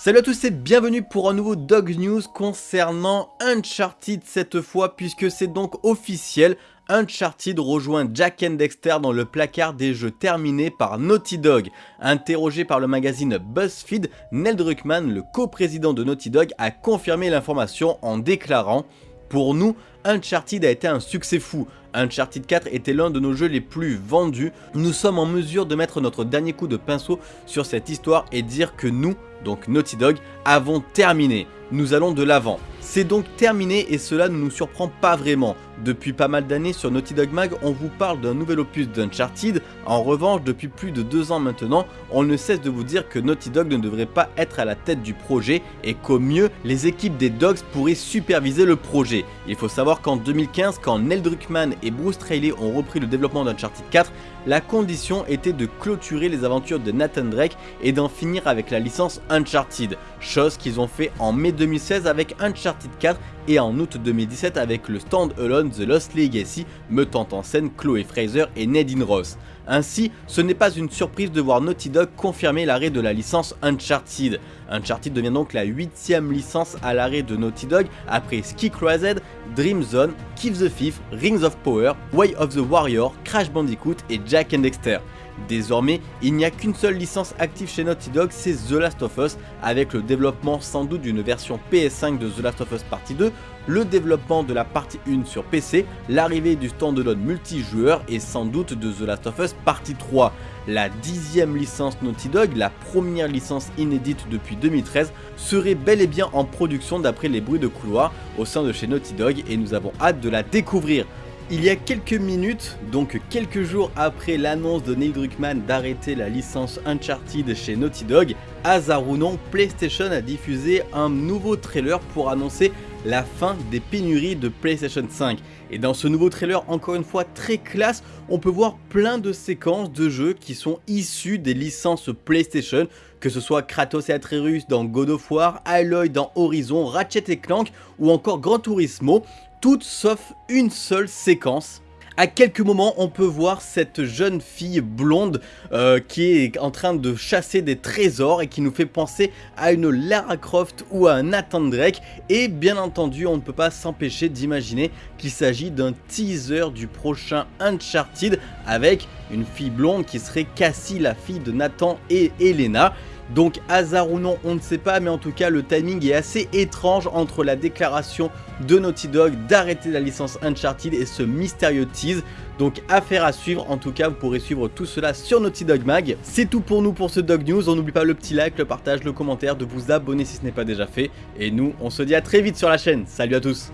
Salut à tous et bienvenue pour un nouveau Dog News concernant Uncharted cette fois puisque c'est donc officiel, Uncharted rejoint Jack and dans le placard des jeux terminés par Naughty Dog. Interrogé par le magazine BuzzFeed, Neil Druckmann, le coprésident de Naughty Dog, a confirmé l'information en déclarant « Pour nous, Uncharted a été un succès fou. Uncharted 4 était l'un de nos jeux les plus vendus. Nous sommes en mesure de mettre notre dernier coup de pinceau sur cette histoire et dire que nous, donc Naughty Dog, avons terminé. Nous allons de l'avant. C'est donc terminé et cela ne nous surprend pas vraiment. Depuis pas mal d'années sur Naughty Dog Mag, on vous parle d'un nouvel opus d'Uncharted. En revanche, depuis plus de deux ans maintenant, on ne cesse de vous dire que Naughty Dog ne devrait pas être à la tête du projet et qu'au mieux, les équipes des Dogs pourraient superviser le projet. Il faut savoir qu'en 2015, quand Neil Druckmann et Bruce Straley ont repris le développement d'Uncharted 4, la condition était de clôturer les aventures de Nathan Drake et d'en finir avec la licence Uncharted, chose qu'ils ont fait en mai 2016 avec Uncharted 4 et en août 2017 avec le stand-alone The Lost Legacy mettant en scène Chloé Fraser et Nadine Ross. Ainsi, ce n'est pas une surprise de voir Naughty Dog confirmer l'arrêt de la licence Uncharted. Uncharted devient donc la huitième licence à l'arrêt de Naughty Dog après Ski Crossed, Dream Zone, Keep the Thief, Rings of Power, Way of the Warrior, Crash Bandicoot et Jack and Dexter. Désormais, il n'y a qu'une seule licence active chez Naughty Dog, c'est The Last of Us, avec le développement sans doute d'une version PS5 de The Last of Us Partie 2, le développement de la partie 1 sur PC, l'arrivée du standalone multijoueur et sans doute de The Last of Us Partie 3. La dixième licence Naughty Dog, la première licence inédite depuis 2013, serait bel et bien en production d'après les bruits de couloir au sein de chez Naughty Dog et nous avons hâte de la découvrir. Il y a quelques minutes, donc quelques jours après l'annonce de Neil Druckmann d'arrêter la licence Uncharted chez Naughty Dog, hasard ou PlayStation a diffusé un nouveau trailer pour annoncer la fin des pénuries de PlayStation 5. Et dans ce nouveau trailer, encore une fois très classe, on peut voir plein de séquences de jeux qui sont issus des licences PlayStation, que ce soit Kratos et Atreus dans God of War, Aloy dans Horizon, Ratchet Clank ou encore Gran Turismo, toutes sauf une seule séquence à quelques moments, on peut voir cette jeune fille blonde euh, qui est en train de chasser des trésors et qui nous fait penser à une Lara Croft ou à un Nathan Drake. Et bien entendu, on ne peut pas s'empêcher d'imaginer qu'il s'agit d'un teaser du prochain Uncharted avec une fille blonde qui serait Cassie, la fille de Nathan et Elena. Donc hasard ou non, on ne sait pas, mais en tout cas le timing est assez étrange entre la déclaration de Naughty Dog d'arrêter la licence Uncharted et ce mystérieux tease. Donc affaire à suivre, en tout cas vous pourrez suivre tout cela sur Naughty Dog Mag. C'est tout pour nous pour ce Dog News, on n'oublie pas le petit like, le partage, le commentaire, de vous abonner si ce n'est pas déjà fait. Et nous, on se dit à très vite sur la chaîne, salut à tous